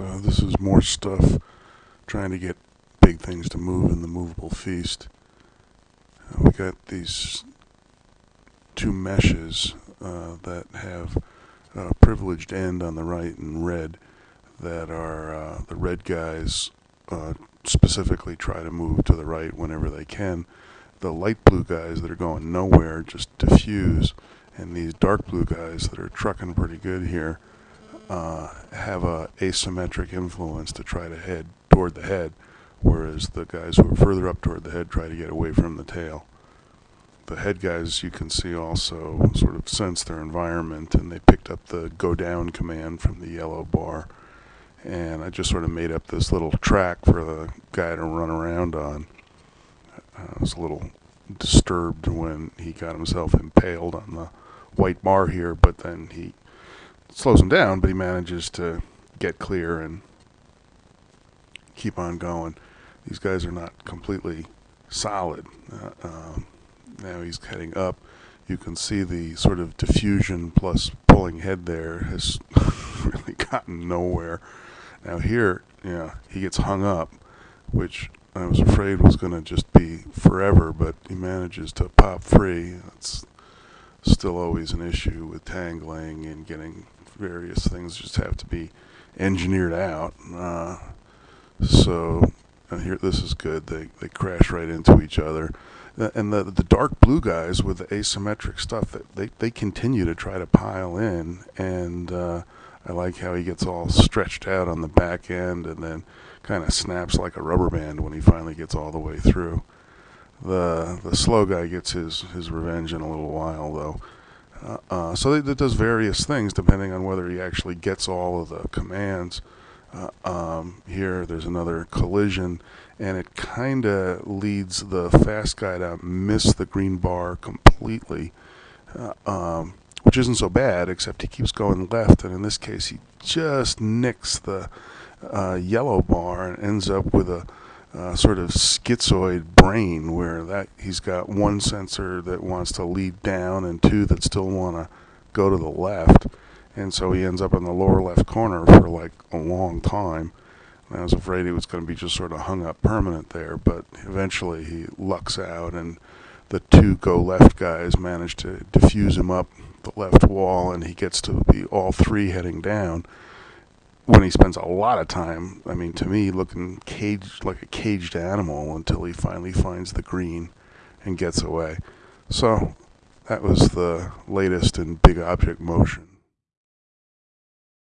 uh, this is more stuff trying to get big things to move in the movable feast. Uh, we got these two meshes uh, that have a privileged end on the right in red that are uh, the red guys uh, specifically try to move to the right whenever they can. The light blue guys that are going nowhere just diffuse and these dark blue guys that are trucking pretty good here uh, have a asymmetric influence to try to head toward the head, whereas the guys who are further up toward the head try to get away from the tail. The head guys, you can see, also sort of sense their environment, and they picked up the go down command from the yellow bar. And I just sort of made up this little track for the guy to run around on. I was a little disturbed when he got himself impaled on the white bar here, but then he slows him down, but he manages to get clear and keep on going. These guys are not completely solid. Uh, um, now he's heading up. You can see the sort of diffusion plus pulling head there has really gotten nowhere. Now here, yeah, he gets hung up, which I was afraid was going to just be forever, but he manages to pop free. That's still always an issue with tangling and getting various things just have to be engineered out. Uh, so here, this is good. They they crash right into each other, and the the dark blue guys with the asymmetric stuff that they they continue to try to pile in, and uh, I like how he gets all stretched out on the back end, and then kind of snaps like a rubber band when he finally gets all the way through. The the slow guy gets his his revenge in a little while though. Uh, uh, so it, does various things depending on whether he actually gets all of the commands. Uh, um, here, there's another collision, and it kind of leads the fast guy to miss the green bar completely, uh, um, which isn't so bad, except he keeps going left, and in this case, he just nicks the uh, yellow bar and ends up with a uh, sort of schizoid brain where that he's got one sensor that wants to lead down and two that still want to go to the left. And so he ends up in the lower left corner for like a long time. And I was afraid he was going to be just sort of hung up permanent there but eventually he lucks out and the two go left guys manage to diffuse him up the left wall and he gets to be all three heading down when he spends a lot of time, I mean, to me, looking caged like a caged animal until he finally finds the green and gets away. So that was the latest in big object motion.